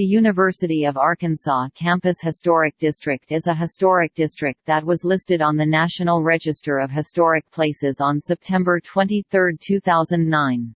The University of Arkansas Campus Historic District is a historic district that was listed on the National Register of Historic Places on September 23, 2009.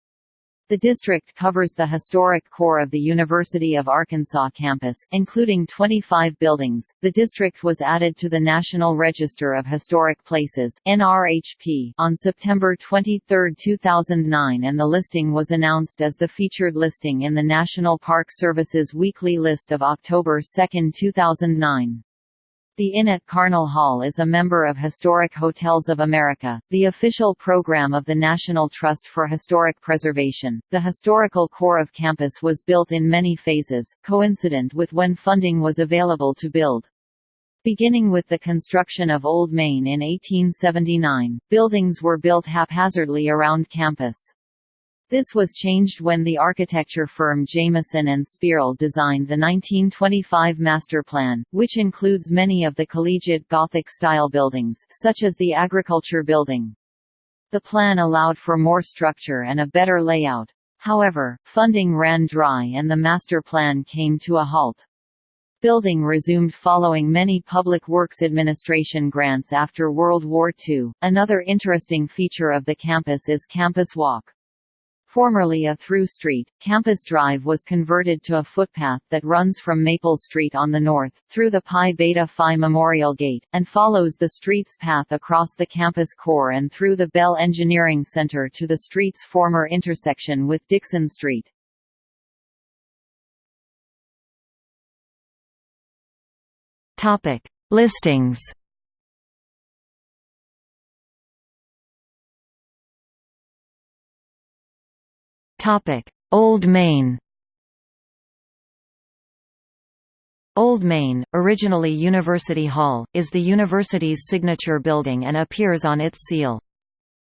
The district covers the historic core of the University of Arkansas campus, including 25 buildings. The district was added to the National Register of Historic Places (NRHP) on September 23, 2009, and the listing was announced as the featured listing in the National Park Service's weekly list of October 2, 2009. The Inn at Carnall Hall is a member of Historic Hotels of America, the official program of the National Trust for Historic Preservation. The historical core of campus was built in many phases, coincident with when funding was available to build. Beginning with the construction of Old Main in 1879, buildings were built haphazardly around campus. This was changed when the architecture firm Jamieson and Spearl designed the 1925 master plan, which includes many of the collegiate Gothic-style buildings such as the Agriculture Building. The plan allowed for more structure and a better layout. However, funding ran dry and the master plan came to a halt. Building resumed following many Public Works Administration grants after World War II. Another interesting feature of the campus is Campus Walk. Formerly a through street, Campus Drive was converted to a footpath that runs from Maple Street on the north, through the Pi Beta Phi Memorial Gate, and follows the street's path across the campus core and through the Bell Engineering Center to the street's former intersection with Dixon Street. Listings Old Main Old Main, originally University Hall, is the university's signature building and appears on its seal.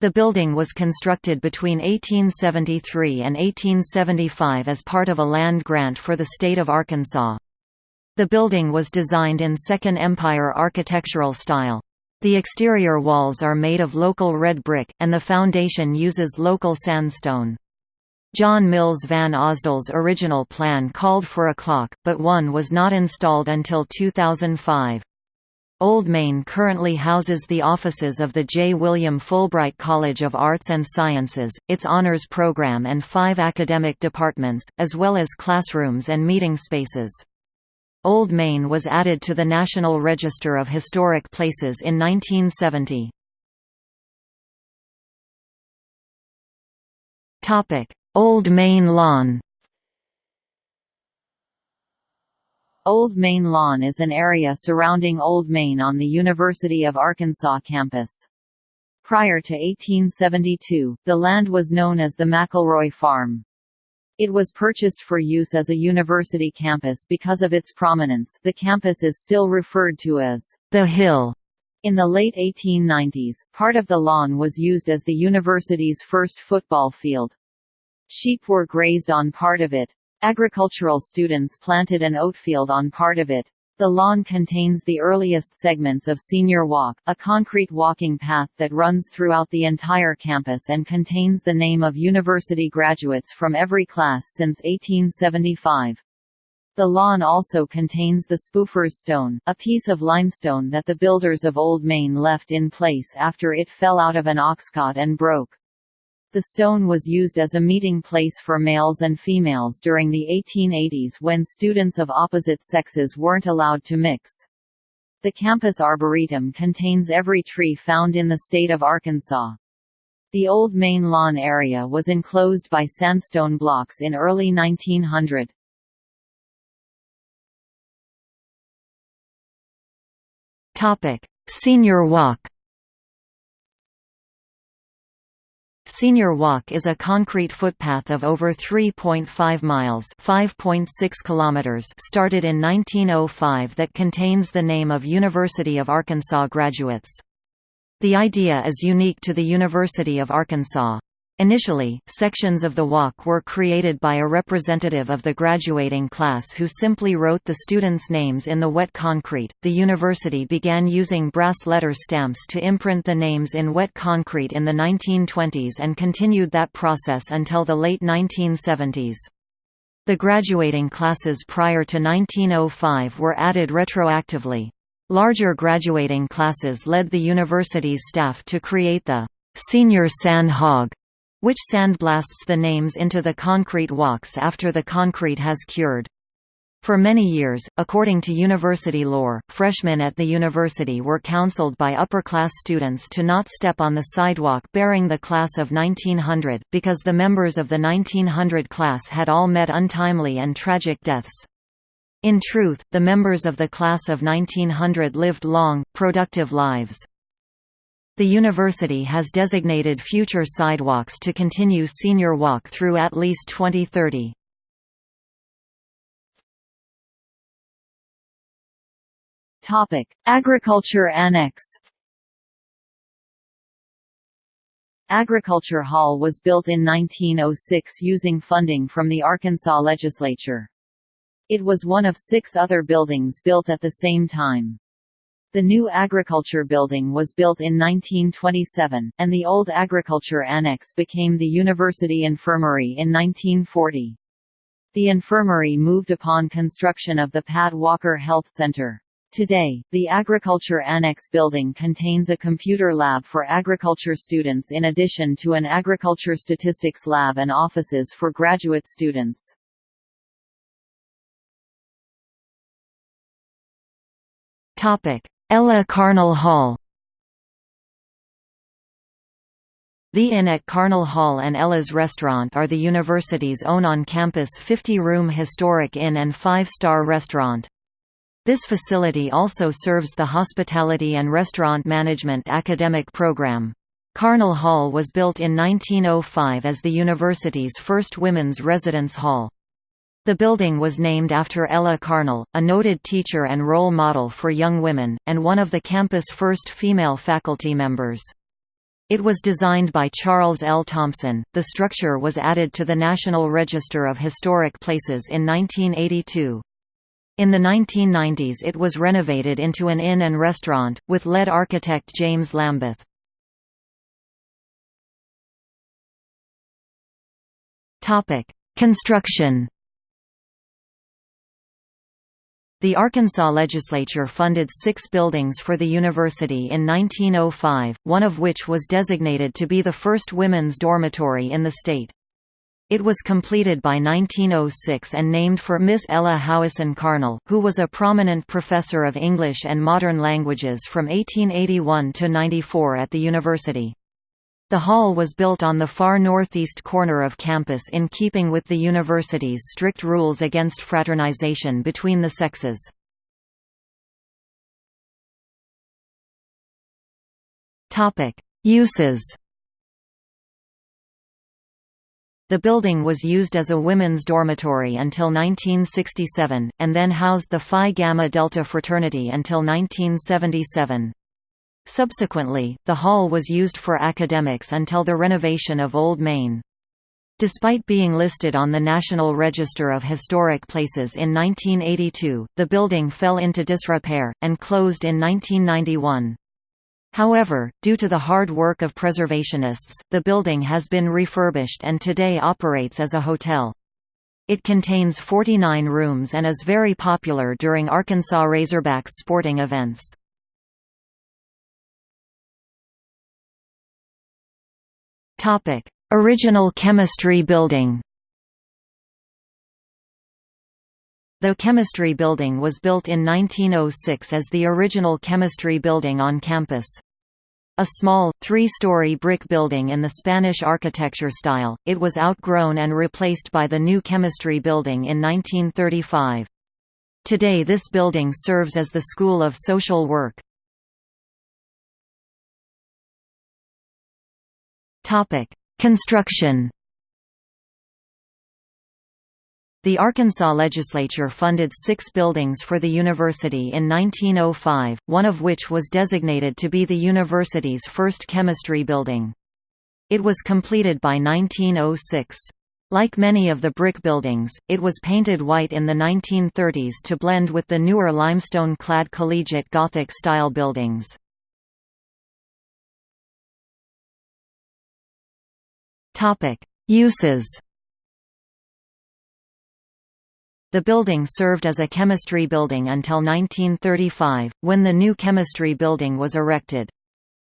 The building was constructed between 1873 and 1875 as part of a land grant for the state of Arkansas. The building was designed in Second Empire architectural style. The exterior walls are made of local red brick, and the foundation uses local sandstone. John Mills van Osdel's original plan called for a clock, but one was not installed until 2005. Old Main currently houses the offices of the J. William Fulbright College of Arts and Sciences, its honors program and five academic departments, as well as classrooms and meeting spaces. Old Main was added to the National Register of Historic Places in 1970. Old Main Lawn Old Main Lawn is an area surrounding Old Main on the University of Arkansas campus. Prior to 1872, the land was known as the McElroy Farm. It was purchased for use as a university campus because of its prominence the campus is still referred to as the Hill. In the late 1890s, part of the lawn was used as the university's first football field. Sheep were grazed on part of it. Agricultural students planted an oatfield on part of it. The lawn contains the earliest segments of Senior Walk, a concrete walking path that runs throughout the entire campus and contains the name of university graduates from every class since 1875. The lawn also contains the Spoofer's Stone, a piece of limestone that the builders of Old Main left in place after it fell out of an oxcart and broke. The stone was used as a meeting place for males and females during the 1880s when students of opposite sexes weren't allowed to mix. The campus arboretum contains every tree found in the state of Arkansas. The old main lawn area was enclosed by sandstone blocks in early 1900. Topic: Senior Walk Senior Walk is a concrete footpath of over 3.5 miles (5.6 kilometers) started in 1905 that contains the name of University of Arkansas graduates. The idea is unique to the University of Arkansas. Initially, sections of the walk were created by a representative of the graduating class who simply wrote the students' names in the wet concrete. The university began using brass letter stamps to imprint the names in wet concrete in the 1920s and continued that process until the late 1970s. The graduating classes prior to 1905 were added retroactively. Larger graduating classes led the university's staff to create the «senior sand hog», which sandblasts the names into the concrete walks after the concrete has cured. For many years, according to university lore, freshmen at the university were counseled by upper-class students to not step on the sidewalk bearing the class of 1900, because the members of the 1900 class had all met untimely and tragic deaths. In truth, the members of the class of 1900 lived long, productive lives. The university has designated future sidewalks to continue senior walk through at least 2030. Topic: Agriculture Annex. Agriculture Hall was built in 1906 using funding from the Arkansas legislature. It was one of six other buildings built at the same time. The new Agriculture Building was built in 1927, and the old Agriculture Annex became the University Infirmary in 1940. The infirmary moved upon construction of the Pat Walker Health Center. Today, the Agriculture Annex building contains a computer lab for agriculture students in addition to an agriculture statistics lab and offices for graduate students. Ella Carnall Hall The Inn at Carnall Hall and Ella's Restaurant are the university's own on-campus 50-room historic inn and five-star restaurant. This facility also serves the Hospitality and Restaurant Management academic program. Carnall Hall was built in 1905 as the university's first women's residence hall. The building was named after Ella Carnall, a noted teacher and role model for young women, and one of the campus' first female faculty members. It was designed by Charles L. Thompson. The structure was added to the National Register of Historic Places in 1982. In the 1990s it was renovated into an inn and restaurant, with lead architect James Lambeth. Construction The Arkansas legislature funded six buildings for the university in 1905, one of which was designated to be the first women's dormitory in the state. It was completed by 1906 and named for Miss Ella Howison Carnall, who was a prominent professor of English and modern languages from 1881 to 94 at the university. The hall was built on the far northeast corner of campus in keeping with the university's strict rules against fraternization between the sexes. Uses The building was used as a women's dormitory until 1967, and then housed the Phi Gamma Delta fraternity until 1977. Subsequently, the hall was used for academics until the renovation of Old Main. Despite being listed on the National Register of Historic Places in 1982, the building fell into disrepair, and closed in 1991. However, due to the hard work of preservationists, the building has been refurbished and today operates as a hotel. It contains 49 rooms and is very popular during Arkansas Razorbacks sporting events. Topic: Original Chemistry Building. The Chemistry Building was built in 1906 as the original Chemistry Building on campus. A small, three-story brick building in the Spanish architecture style, it was outgrown and replaced by the new Chemistry Building in 1935. Today this building serves as the School of Social Work. Topic: Construction. The Arkansas legislature funded six buildings for the university in 1905, one of which was designated to be the university's first chemistry building. It was completed by 1906. Like many of the brick buildings, it was painted white in the 1930s to blend with the newer limestone-clad collegiate Gothic-style buildings. Uses. The building served as a chemistry building until 1935, when the new chemistry building was erected.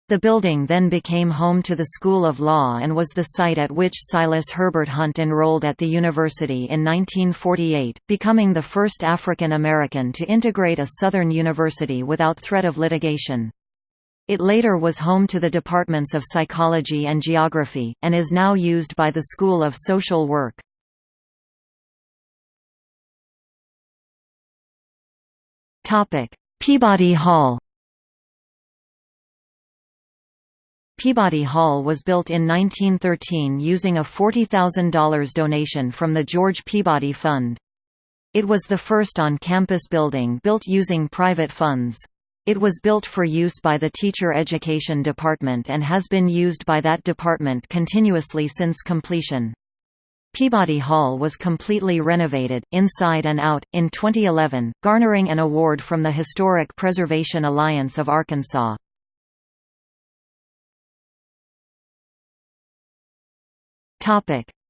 The building then became home to the School of Law and was the site at which Silas Herbert Hunt enrolled at the university in 1948, becoming the first African American to integrate a Southern university without threat of litigation. It later was home to the departments of psychology and geography, and is now used by the School of Social Work. Peabody Hall Peabody Hall was built in 1913 using a $40,000 donation from the George Peabody Fund. It was the first on-campus building built using private funds. It was built for use by the Teacher Education Department and has been used by that department continuously since completion. Peabody Hall was completely renovated, inside and out, in 2011, garnering an award from the Historic Preservation Alliance of Arkansas.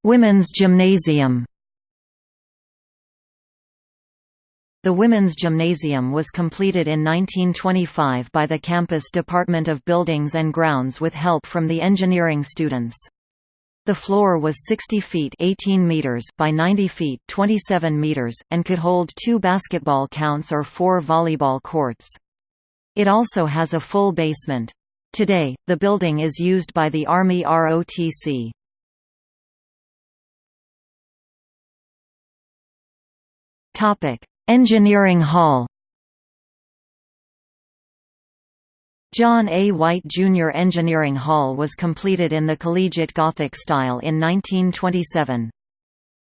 Women's Gymnasium. The Women's Gymnasium was completed in 1925 by the campus Department of Buildings and Grounds with help from the engineering students. The floor was 60 feet 18 meters by 90 feet 27 meters, and could hold two basketball counts or four volleyball courts. It also has a full basement. Today, the building is used by the Army ROTC. Topic: Engineering Hall. John A. White Jr. Engineering Hall was completed in the Collegiate Gothic style in 1927.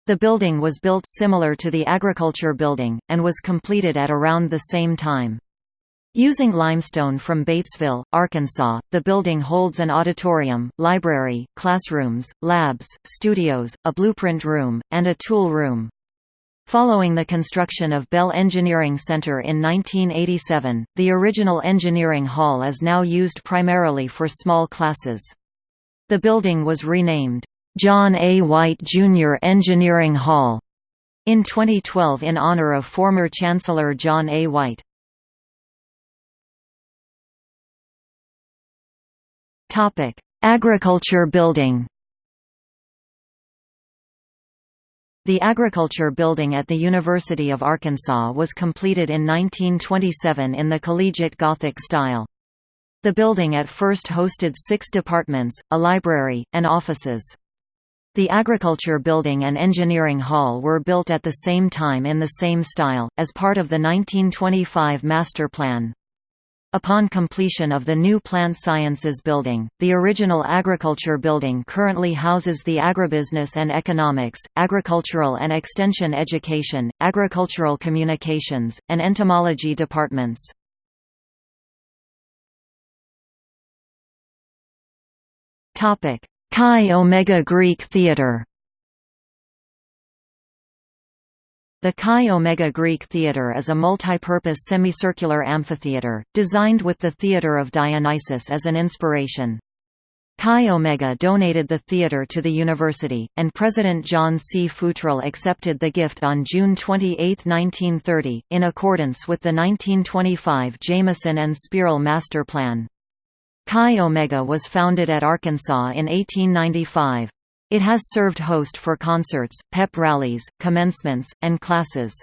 The building was built similar to the Agriculture Building, and was completed at around the same time. Using limestone from Batesville, Arkansas, the building holds an auditorium, library, classrooms, labs, studios, a blueprint room, and a tool room. Following the construction of Bell Engineering Center in 1987, the original engineering hall is now used primarily for small classes. The building was renamed, John A. White Jr. Engineering Hall, in 2012 in honor of former Chancellor John A. White. Agriculture Building The Agriculture Building at the University of Arkansas was completed in 1927 in the collegiate Gothic style. The building at first hosted six departments, a library, and offices. The Agriculture Building and Engineering Hall were built at the same time in the same style, as part of the 1925 master plan. Upon completion of the new Plant Sciences Building, the original Agriculture Building currently houses the Agribusiness and Economics, Agricultural and Extension Education, Agricultural Communications, and Entomology departments. Chi Omega Greek Theatre The Chi Omega Greek Theatre is a multi-purpose semicircular amphitheatre, designed with the Theatre of Dionysus as an inspiration. Chi Omega donated the theatre to the university, and President John C. Futrell accepted the gift on June 28, 1930, in accordance with the 1925 Jamieson and Spearl Master Plan. Chi Omega was founded at Arkansas in 1895. It has served host for concerts, pep rallies, commencements, and classes.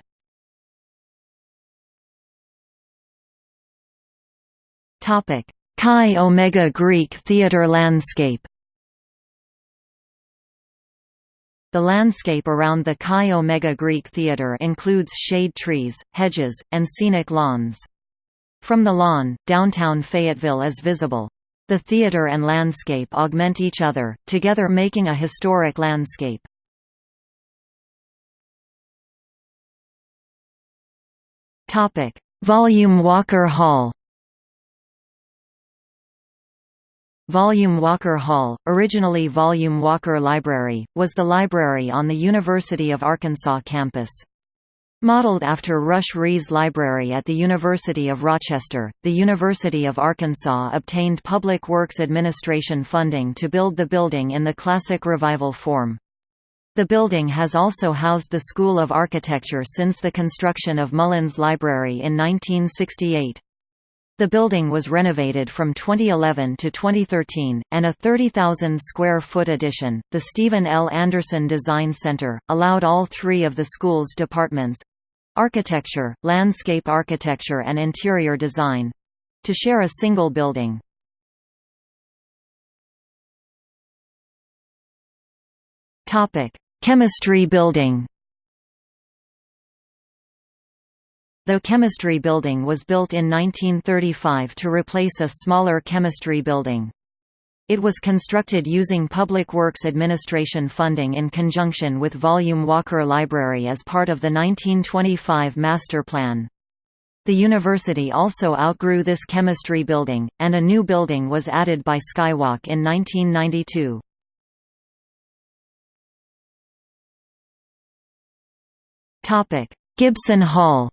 Chi Omega Greek theatre landscape The landscape around the Chi Omega Greek Theatre includes shade trees, hedges, and scenic lawns. From the lawn, downtown Fayetteville is visible. The theater and landscape augment each other, together making a historic landscape. Volume Walker Hall Volume Walker Hall, originally Volume Walker Library, was the library on the University of Arkansas campus. Modeled after Rush Rhees Library at the University of Rochester, the University of Arkansas obtained Public Works Administration funding to build the building in the Classic Revival form. The building has also housed the School of Architecture since the construction of Mullins Library in 1968. The building was renovated from 2011 to 2013, and a 30,000 square foot addition, the Stephen L. Anderson Design Center, allowed all three of the school's departments architecture, landscape architecture, and interior design to share a single building. Chemistry building The Chemistry Building was built in 1935 to replace a smaller chemistry building. It was constructed using Public Works Administration funding in conjunction with Volume Walker Library as part of the 1925 Master Plan. The university also outgrew this chemistry building, and a new building was added by Skywalk in 1992. Gibson Hall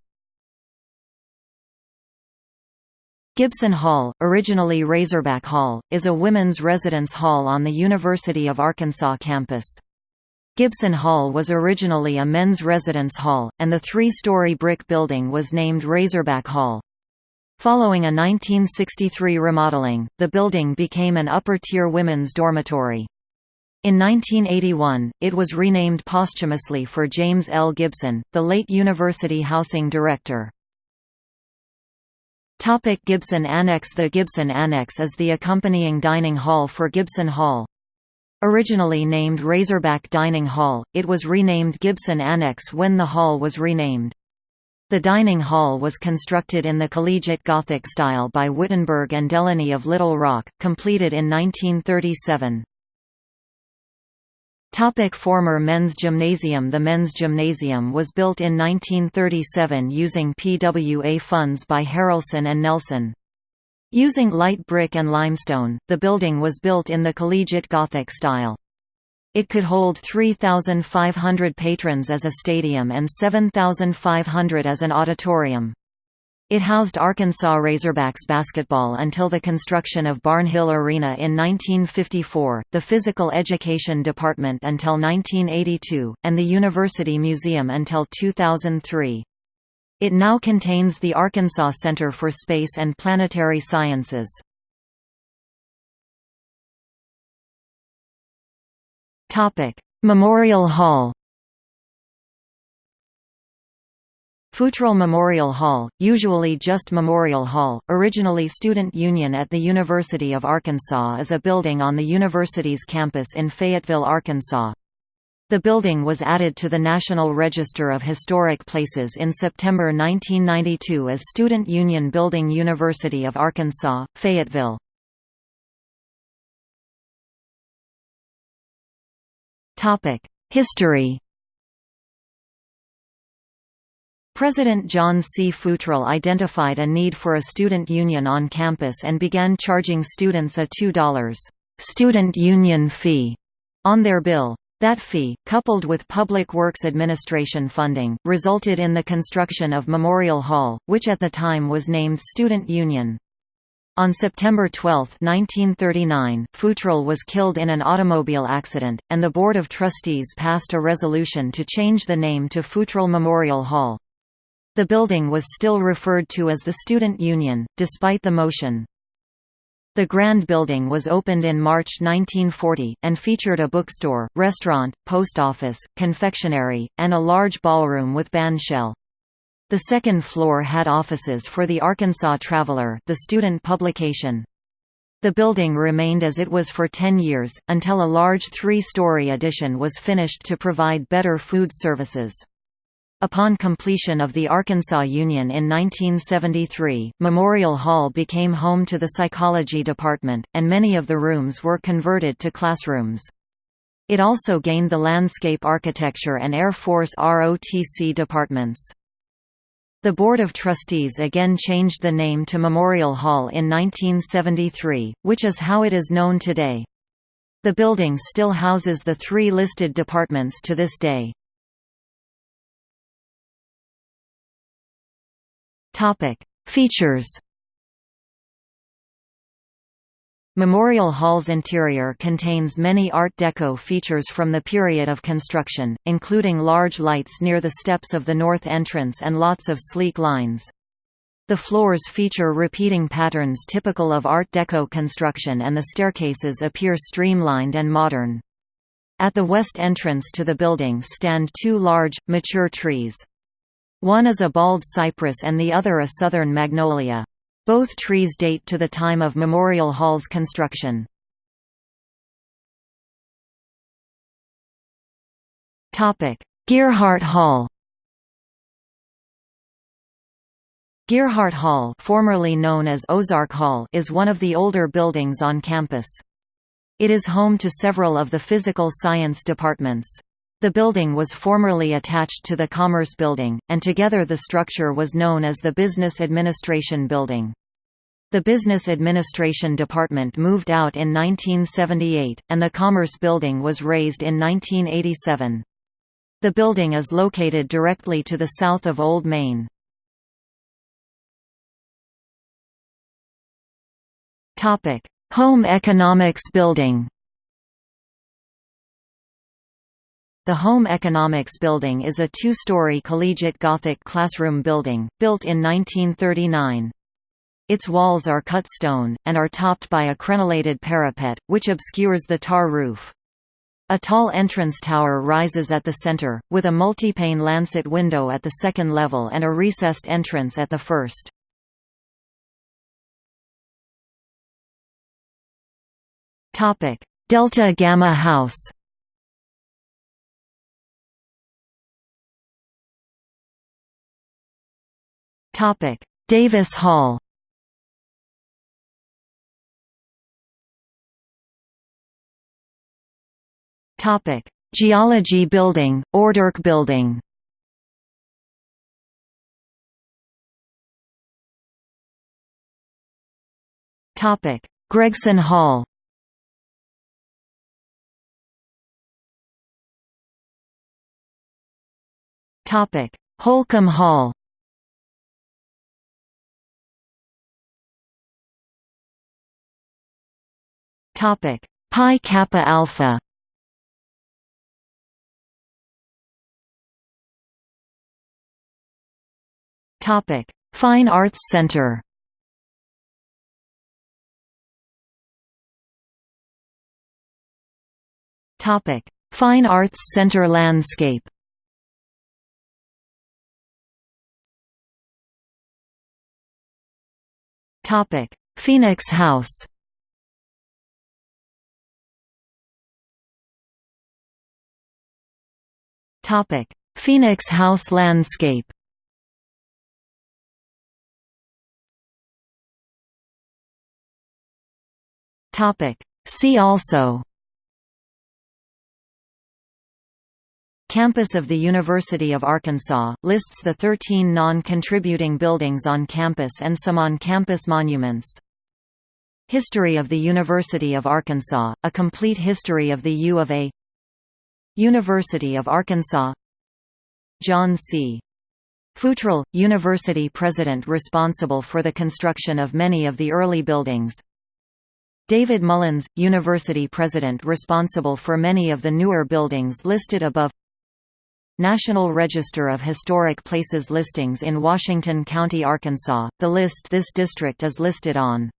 Gibson Hall, originally Razorback Hall, is a women's residence hall on the University of Arkansas campus. Gibson Hall was originally a men's residence hall, and the three-story brick building was named Razorback Hall. Following a 1963 remodeling, the building became an upper-tier women's dormitory. In 1981, it was renamed posthumously for James L. Gibson, the late university housing director. Topic Gibson Annex The Gibson Annex is the accompanying dining hall for Gibson Hall. Originally named Razorback Dining Hall, it was renamed Gibson Annex when the hall was renamed. The dining hall was constructed in the collegiate Gothic style by Wittenberg and Delony of Little Rock, completed in 1937. Topic former men's gymnasium The men's gymnasium was built in 1937 using PWA funds by Haralson and Nelson. Using light brick and limestone, the building was built in the collegiate Gothic style. It could hold 3,500 patrons as a stadium and 7,500 as an auditorium. It housed Arkansas Razorbacks basketball until the construction of Barnhill Arena in 1954, the Physical Education Department until 1982, and the University Museum until 2003. It now contains the Arkansas Center for Space and Planetary Sciences. Memorial Hall Futrell Memorial Hall, usually just Memorial Hall, originally Student Union at the University of Arkansas is a building on the university's campus in Fayetteville, Arkansas. The building was added to the National Register of Historic Places in September 1992 as Student Union Building University of Arkansas, Fayetteville. History President John C. Futrell identified a need for a student union on campus and began charging students a $2 student union fee on their bill. That fee, coupled with Public Works Administration funding, resulted in the construction of Memorial Hall, which at the time was named Student Union. On September 12, 1939, Futrell was killed in an automobile accident, and the Board of Trustees passed a resolution to change the name to Futrell Memorial Hall. The building was still referred to as the Student Union, despite the motion. The Grand Building was opened in March 1940, and featured a bookstore, restaurant, post office, confectionery, and a large ballroom with bandshell. The second floor had offices for the Arkansas Traveler the student publication. The building remained as it was for 10 years, until a large three-story addition was finished to provide better food services. Upon completion of the Arkansas Union in 1973, Memorial Hall became home to the psychology department, and many of the rooms were converted to classrooms. It also gained the landscape architecture and Air Force ROTC departments. The Board of Trustees again changed the name to Memorial Hall in 1973, which is how it is known today. The building still houses the three listed departments to this day. Topic: Features. Memorial Hall's interior contains many Art Deco features from the period of construction, including large lights near the steps of the north entrance and lots of sleek lines. The floors feature repeating patterns typical of Art Deco construction and the staircases appear streamlined and modern. At the west entrance to the building stand two large, mature trees. One is a bald cypress and the other a southern magnolia. Both trees date to the time of Memorial Hall's construction. Gearhart Hall Gearhart Hall formerly known as Ozark Hall is one of the older buildings on campus. It is home to several of the physical science departments. The building was formerly attached to the Commerce Building, and together the structure was known as the Business Administration Building. The Business Administration Department moved out in 1978, and the Commerce Building was razed in 1987. The building is located directly to the south of Old Main. Home Economics Building The Home Economics Building is a two-story collegiate Gothic classroom building, built in 1939. Its walls are cut stone, and are topped by a crenellated parapet, which obscures the tar roof. A tall entrance tower rises at the center, with a multi-pane lancet window at the second level and a recessed entrance at the first. Delta Gamma House Topic: Davis Hall. Topic: Geology Building, Ordurk Building. Topic: Gregson Hall. Topic: Holcomb Hall. Topic: Pi Kappa Alpha. Topic: Fine Arts Center. Topic: Fine Arts Center landscape. Topic: Phoenix House. Topic: Phoenix House landscape. Topic: See also. Campus of the University of Arkansas, lists the 13 non-contributing buildings on campus and some on-campus monuments. History of the University of Arkansas, a complete history of the U of A University of Arkansas. John C. Futrell, university president responsible for the construction of many of the early buildings. David Mullins, university president responsible for many of the newer buildings listed above. National Register of Historic Places listings in Washington County, Arkansas, the list this district is listed on